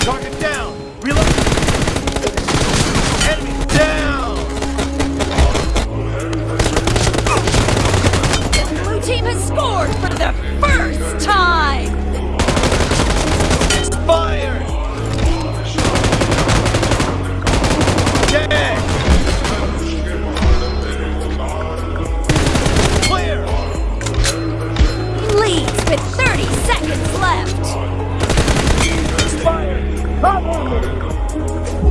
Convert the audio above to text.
Target down. Reload. go.